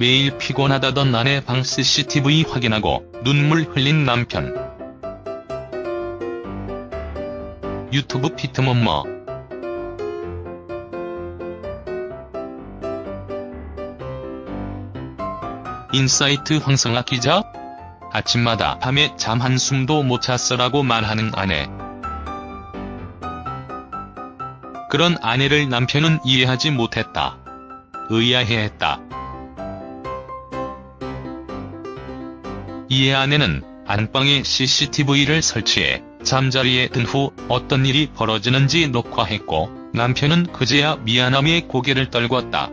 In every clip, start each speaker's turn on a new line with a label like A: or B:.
A: 매일 피곤하다던 아내 방 CCTV 확인하고 눈물 흘린 남편. 유튜브 피트먼머 인사이트 황성학 기자? 아침마다 밤에 잠 한숨도 못 잤어라고 말하는 아내. 그런 아내를 남편은 이해하지 못했다. 의아해했다. 이에 아내는 안방에 CCTV를 설치해 잠자리에 든 후 어떤 일이 벌어지는지 녹화했고 남편은 그제야 미안함에 고개를 떨궜다.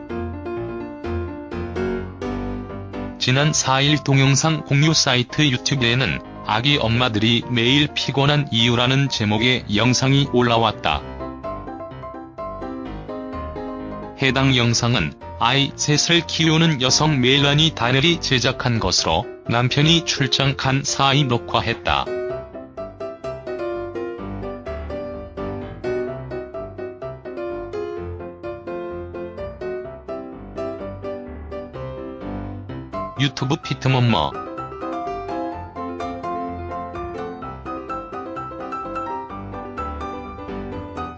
A: 지난 4일 동영상 공유 사이트 유튜브에는 아기 엄마들이 매일 피곤한 이유라는 제목의 영상이 올라왔다. 해당 영상은 아이 셋을 키우는 여성 멜라니 다넬이 제작한 것으로 남편이 출장 간 사이 녹화했다. 유튜브 피트먼머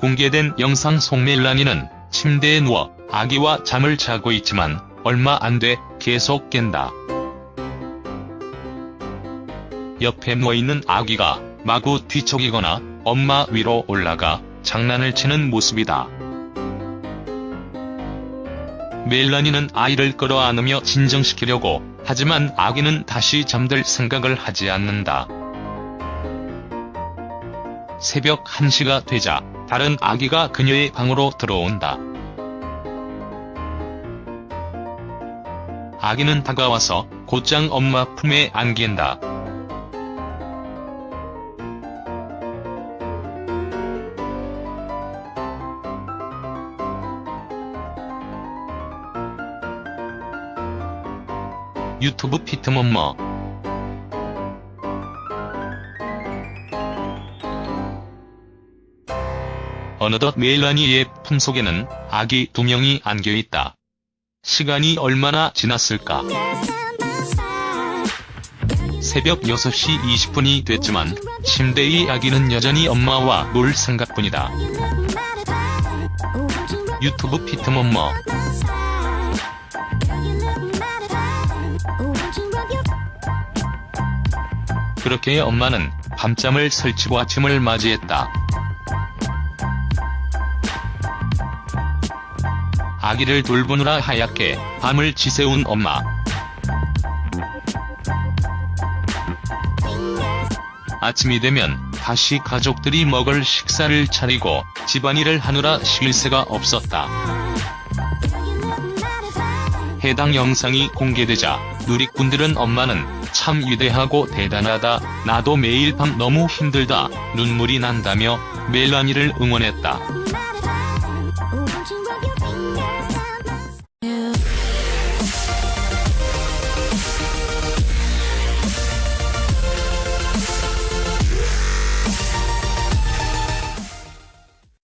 A: 공개된 영상 속 멜라니는 침대에 누워 아기와 잠을 자고 있지만 얼마 안 돼 계속 깬다. 옆에 누워있는 아기가 마구 뒤척이거나 엄마 위로 올라가 장난을 치는 모습이다. 멜라니는 아이를 끌어안으며 진정시키려고 하지만 아기는 다시 잠들 생각을 하지 않는다. 새벽 1시가 되자 다른 아기가 그녀의 방으로 들어온다. 아기는 다가와서 곧장 엄마 품에 안긴다. 유튜브 피트먼머 어느덧 멜라니의 품속에는 아기 두 명이 안겨있다. 시간이 얼마나 지났을까? 새벽 6시 20분이 됐지만 침대의 아기는 여전히 엄마와 놀 생각뿐이다. 유튜브 피트먼머 그렇게 엄마는 밤잠을 설치고 아침을 맞이했다. 아기를 돌보느라 하얗게 밤을 지새운 엄마. 아침이 되면 다시 가족들이 먹을 식사를 차리고 집안일을 하느라 쉴 새가 없었다. 해당 영상이 공개되자 누리꾼들은 엄마는 참 위대하고 대단하다, 나도 매일 밤 너무 힘들다, 눈물이 난다며 멜라니를 응원했다.